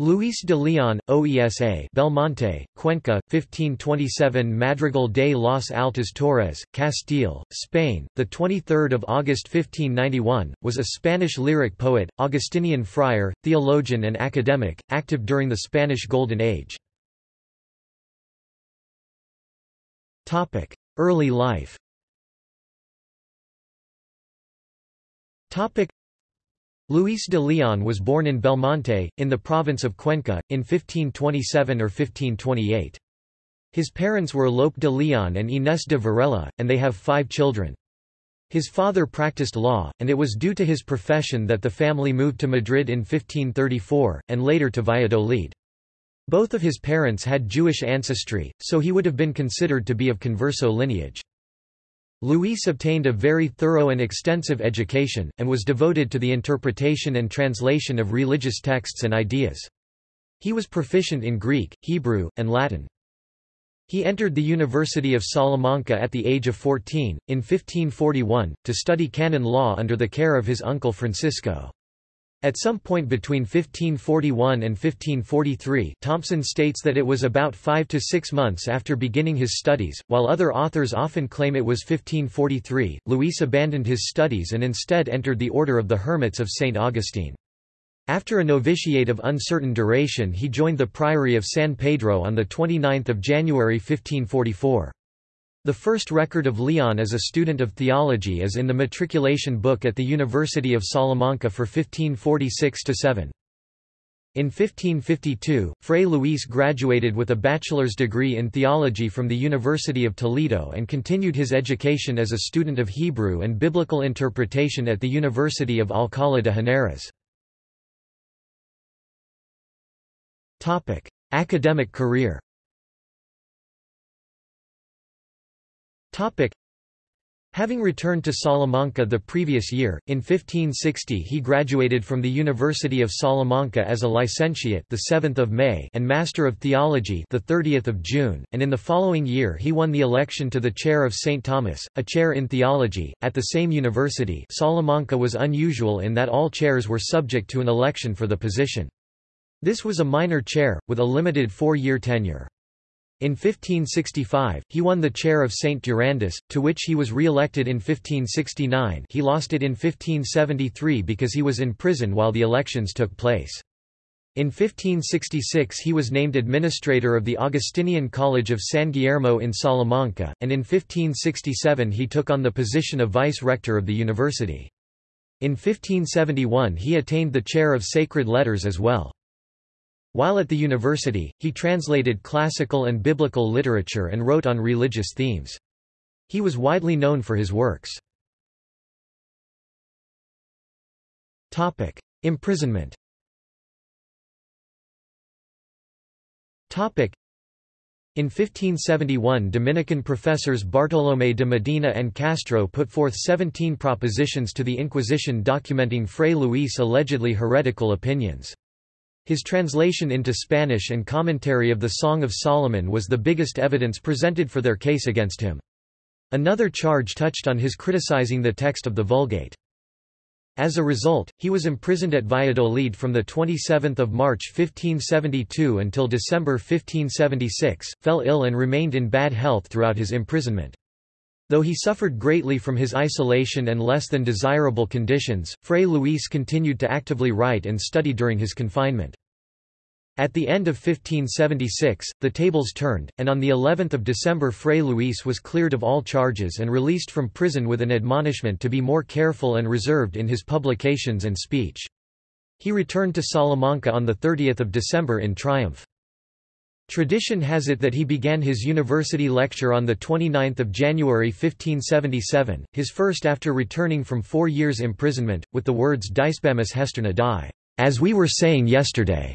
Luis de Leon, OESA Belmonte, Cuenca, 1527 Madrigal de los Altos Torres, Castile, Spain, 23 August 1591, was a Spanish lyric poet, Augustinian friar, theologian and academic, active during the Spanish Golden Age. Early life Luis de Leon was born in Belmonte, in the province of Cuenca, in 1527 or 1528. His parents were Lope de Leon and Inés de Varela, and they have five children. His father practiced law, and it was due to his profession that the family moved to Madrid in 1534, and later to Valladolid. Both of his parents had Jewish ancestry, so he would have been considered to be of converso lineage. Luis obtained a very thorough and extensive education, and was devoted to the interpretation and translation of religious texts and ideas. He was proficient in Greek, Hebrew, and Latin. He entered the University of Salamanca at the age of 14, in 1541, to study canon law under the care of his uncle Francisco. At some point between 1541 and 1543 Thompson states that it was about five to six months after beginning his studies, while other authors often claim it was 1543, Luis abandoned his studies and instead entered the Order of the Hermits of St. Augustine. After a novitiate of uncertain duration he joined the Priory of San Pedro on 29 January 1544. The first record of Leon as a student of theology is in the matriculation book at the University of Salamanca for 1546–7. In 1552, Fray Luis graduated with a bachelor's degree in theology from the University of Toledo and continued his education as a student of Hebrew and biblical interpretation at the University of Alcalá de Henares. Academic career Topic. Having returned to Salamanca the previous year, in 1560 he graduated from the University of Salamanca as a licentiate the 7th of May and Master of Theology the 30th of June, and in the following year he won the election to the chair of St Thomas, a chair in theology at the same university. Salamanca was unusual in that all chairs were subject to an election for the position. This was a minor chair with a limited 4-year tenure. In 1565, he won the chair of St. Durandus, to which he was re-elected in 1569 he lost it in 1573 because he was in prison while the elections took place. In 1566 he was named administrator of the Augustinian College of San Guillermo in Salamanca, and in 1567 he took on the position of vice-rector of the university. In 1571 he attained the chair of sacred letters as well. While at the university, he translated classical and biblical literature and wrote on religious themes. He was widely known for his works. Imprisonment in 1571 Dominican professors Bartolomé de Medina and Castro put forth 17 propositions to the Inquisition documenting Fray Luis' allegedly heretical opinions. His translation into Spanish and commentary of the Song of Solomon was the biggest evidence presented for their case against him. Another charge touched on his criticizing the text of the Vulgate. As a result, he was imprisoned at Valladolid from 27 March 1572 until December 1576, fell ill and remained in bad health throughout his imprisonment. Though he suffered greatly from his isolation and less than desirable conditions, Fray Luis continued to actively write and study during his confinement. At the end of 1576, the tables turned, and on the 11th of December Fray Luis was cleared of all charges and released from prison with an admonishment to be more careful and reserved in his publications and speech. He returned to Salamanca on 30 December in triumph. Tradition has it that he began his university lecture on 29 January 1577, his first after returning from four years' imprisonment, with the words Dicebamus hesterna die, as we were saying yesterday.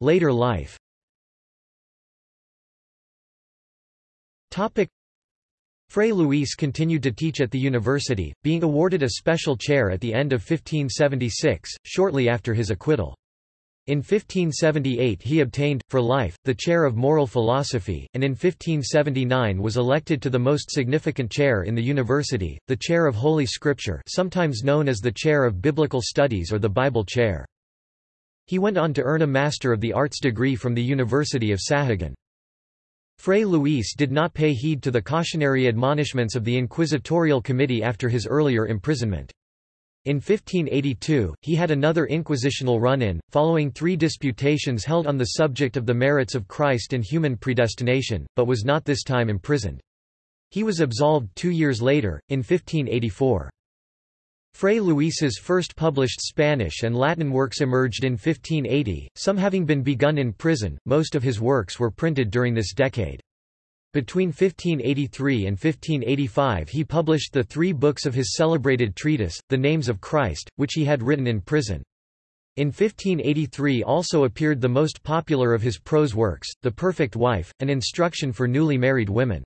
Later life Fray Luis continued to teach at the university, being awarded a special chair at the end of 1576, shortly after his acquittal. In 1578 he obtained, for life, the chair of moral philosophy, and in 1579 was elected to the most significant chair in the university, the chair of Holy Scripture sometimes known as the chair of Biblical Studies or the Bible chair. He went on to earn a Master of the Arts degree from the University of Sahagun. Fray Luis did not pay heed to the cautionary admonishments of the Inquisitorial Committee after his earlier imprisonment. In 1582, he had another inquisitional run-in, following three disputations held on the subject of the merits of Christ and human predestination, but was not this time imprisoned. He was absolved two years later, in 1584. Fray Luis's first published Spanish and Latin works emerged in 1580, some having been begun in prison, most of his works were printed during this decade. Between 1583 and 1585 he published the three books of his celebrated treatise, The Names of Christ, which he had written in prison. In 1583 also appeared the most popular of his prose works, The Perfect Wife, an instruction for newly married women.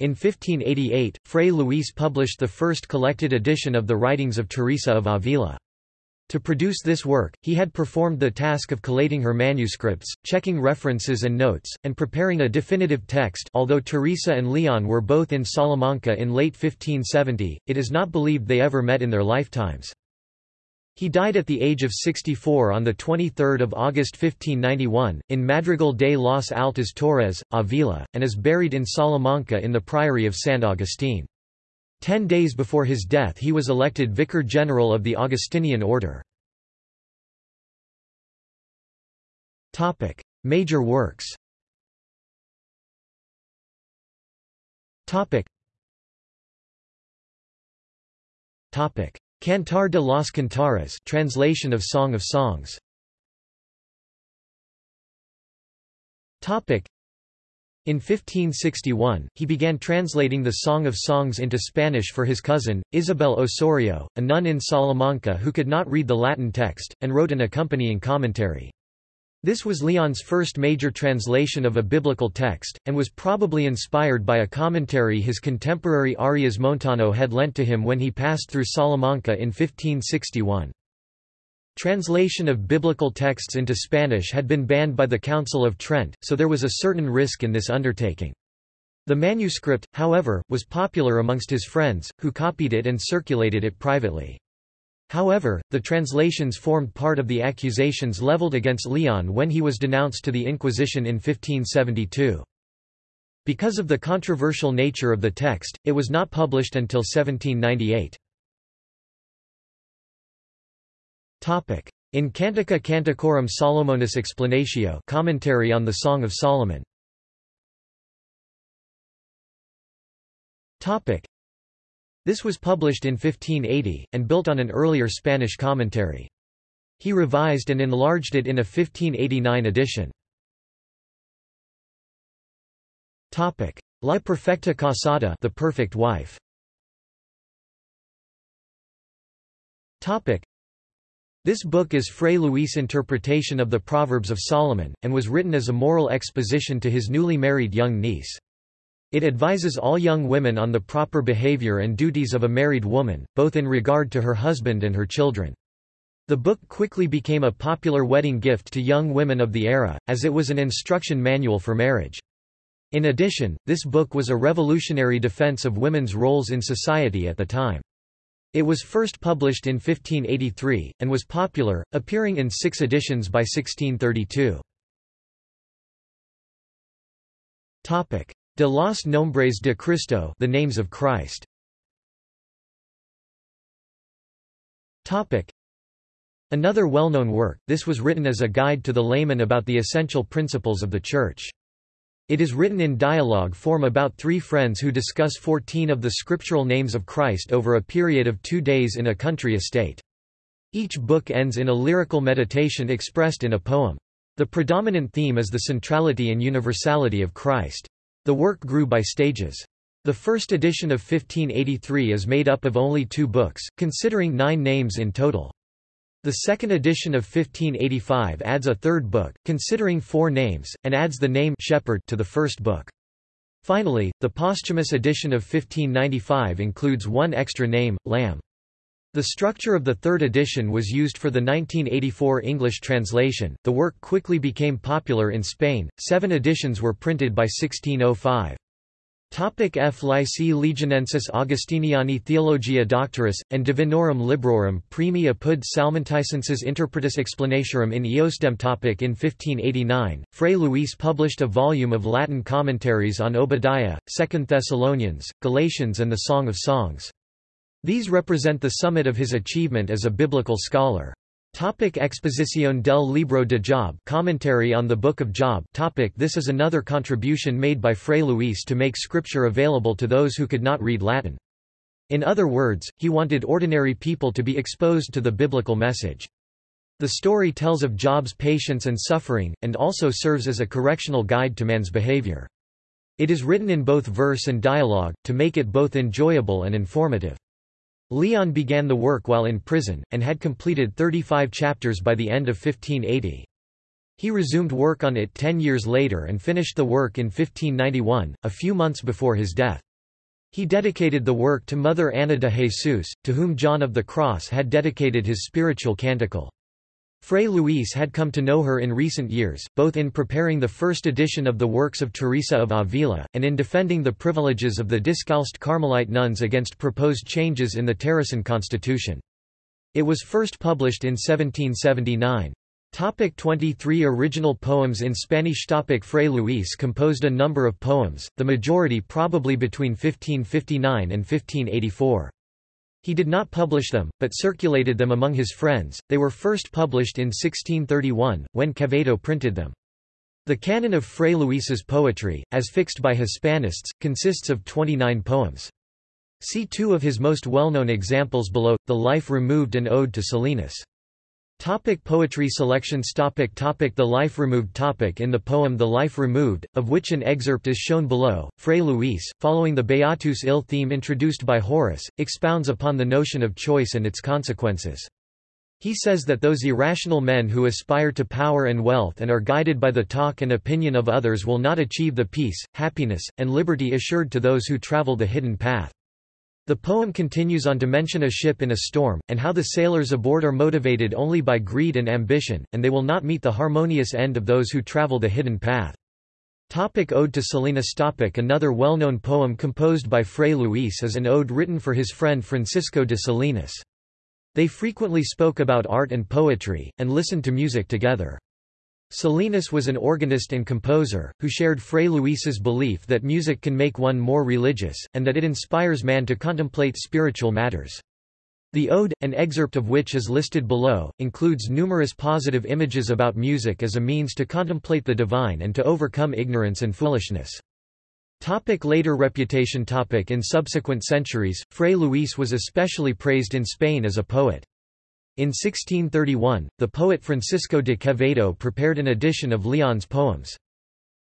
In 1588, Fray Luis published the first collected edition of the writings of Teresa of Avila. To produce this work, he had performed the task of collating her manuscripts, checking references and notes, and preparing a definitive text although Teresa and Leon were both in Salamanca in late 1570, it is not believed they ever met in their lifetimes. He died at the age of 64 on 23 August 1591, in Madrigal de los Altos Torres, Avila, and is buried in Salamanca in the Priory of San Agustín. Ten days before his death he was elected Vicar General of the Augustinian Order. Major works Cantar de los Cantares translation of Song of Songs in 1561, he began translating the Song of Songs into Spanish for his cousin, Isabel Osorio, a nun in Salamanca who could not read the Latin text, and wrote an accompanying commentary. This was Leon's first major translation of a biblical text, and was probably inspired by a commentary his contemporary Arias Montano had lent to him when he passed through Salamanca in 1561. Translation of biblical texts into Spanish had been banned by the Council of Trent, so there was a certain risk in this undertaking. The manuscript, however, was popular amongst his friends, who copied it and circulated it privately. However, the translations formed part of the accusations leveled against Leon when he was denounced to the Inquisition in 1572. Because of the controversial nature of the text, it was not published until 1798. Topic: In Cantica Canticorum Solomonis Explanatio, commentary on the Song of Solomon. This was published in 1580 and built on an earlier Spanish commentary. He revised and enlarged it in a 1589 edition. La Perfecta Casada, the Perfect Wife. This book is Fray Luis' interpretation of the Proverbs of Solomon, and was written as a moral exposition to his newly married young niece. It advises all young women on the proper behavior and duties of a married woman, both in regard to her husband and her children. The book quickly became a popular wedding gift to young women of the era, as it was an instruction manual for marriage. In addition, this book was a revolutionary defense of women's roles in society at the time. It was first published in 1583, and was popular, appearing in six editions by 1632. De los Nombres de Cristo the Names of Christ. Topic. Another well-known work, this was written as a guide to the layman about the essential principles of the Church. It is written in dialogue form about three friends who discuss 14 of the scriptural names of Christ over a period of two days in a country estate. Each book ends in a lyrical meditation expressed in a poem. The predominant theme is the centrality and universality of Christ. The work grew by stages. The first edition of 1583 is made up of only two books, considering nine names in total. The second edition of 1585 adds a third book, considering four names, and adds the name shepherd to the first book. Finally, the posthumous edition of 1595 includes one extra name, Lamb. The structure of the third edition was used for the 1984 English translation. The work quickly became popular in Spain. Seven editions were printed by 1605. Topic F. Lycae Legionensis Augustiniani Theologia Doctoris, and Divinorum Librorum Primi apud Salmanticensis Interpretus Explanatorum in Eostem topic In 1589, Fray Luis published a volume of Latin commentaries on Obadiah, 2 Thessalonians, Galatians and the Song of Songs. These represent the summit of his achievement as a biblical scholar. Topic Exposición del Libro de Job Commentary on the Book of Job topic This is another contribution made by Fray Luis to make scripture available to those who could not read Latin. In other words, he wanted ordinary people to be exposed to the biblical message. The story tells of Job's patience and suffering, and also serves as a correctional guide to man's behavior. It is written in both verse and dialogue, to make it both enjoyable and informative. Leon began the work while in prison, and had completed 35 chapters by the end of 1580. He resumed work on it ten years later and finished the work in 1591, a few months before his death. He dedicated the work to Mother Ana de Jesus, to whom John of the Cross had dedicated his spiritual canticle. Fray Luis had come to know her in recent years, both in preparing the first edition of the works of Teresa of Avila, and in defending the privileges of the Discalced Carmelite nuns against proposed changes in the Teresian constitution. It was first published in 1779. Topic 23 Original poems in Spanish Topic Fray Luis composed a number of poems, the majority probably between 1559 and 1584. He did not publish them, but circulated them among his friends. They were first published in 1631, when Quevedo printed them. The canon of Fray Luis's poetry, as fixed by Hispanists, consists of 29 poems. See two of his most well-known examples below, The Life Removed and Ode to Salinas. Topic poetry selections topic topic The Life Removed topic In the poem The Life Removed, of which an excerpt is shown below, Fray Luis, following the Beatus Ille theme introduced by Horace, expounds upon the notion of choice and its consequences. He says that those irrational men who aspire to power and wealth and are guided by the talk and opinion of others will not achieve the peace, happiness, and liberty assured to those who travel the hidden path. The poem continues on to mention a ship in a storm, and how the sailors aboard are motivated only by greed and ambition, and they will not meet the harmonious end of those who travel the hidden path. Topic ode to Salinas topic Another well-known poem composed by Fray Luis is an ode written for his friend Francisco de Salinas. They frequently spoke about art and poetry, and listened to music together. Salinas was an organist and composer, who shared Fray Luis's belief that music can make one more religious, and that it inspires man to contemplate spiritual matters. The ode, an excerpt of which is listed below, includes numerous positive images about music as a means to contemplate the divine and to overcome ignorance and foolishness. Topic later reputation topic In subsequent centuries, Fray Luis was especially praised in Spain as a poet. In 1631, the poet Francisco de Quevedo prepared an edition of Leon's poems.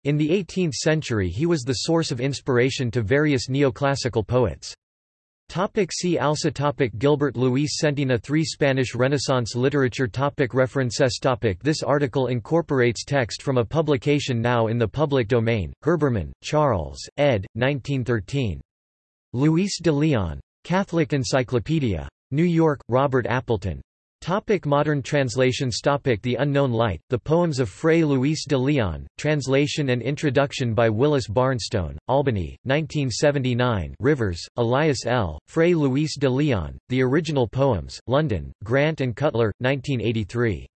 In the 18th century he was the source of inspiration to various neoclassical poets. Topic see also topic Gilbert Luis Centina 3 Spanish Renaissance literature topic References topic This article incorporates text from a publication now in the public domain, Herbermann, Charles, ed. 1913. Luis de Leon. Catholic Encyclopedia. New York, Robert Appleton. Topic modern translations Topic The Unknown Light, The Poems of Fray Luis de Leon, translation and introduction by Willis Barnstone, Albany, 1979 Rivers, Elias L., Fray Luis de Leon, The Original Poems, London, Grant and Cutler, 1983.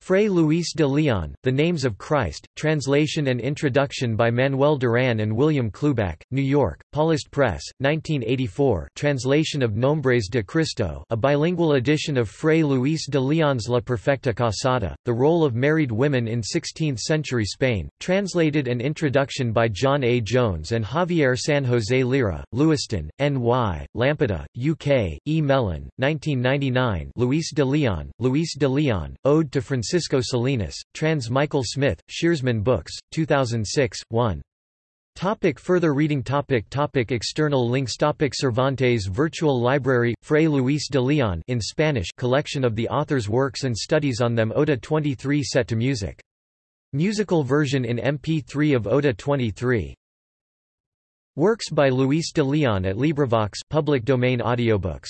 Fray Luis de Leon, The Names of Christ, translation and introduction by Manuel Duran and William Kluback, New York, Paulist Press, 1984 translation of Nombres de Cristo a bilingual edition of Fray Luis de Leon's La Perfecta Casada, The Role of Married Women in Sixteenth-Century Spain, translated and introduction by John A. Jones and Javier San Jose Lira, Lewiston, N.Y., Lampeter, UK, E. Mellen, 1999 Luis de Leon, Luis de Leon, Ode to Francisco Francisco Salinas, Trans Michael Smith, Shearsman Books, 2006, 1. Topic further reading topic topic External links topic Cervantes Virtual Library, Fray Luis de Leon in Spanish collection of the author's works and studies on them Oda 23 set to music. Musical version in MP3 of Oda 23. Works by Luis de Leon at LibriVox public domain audiobooks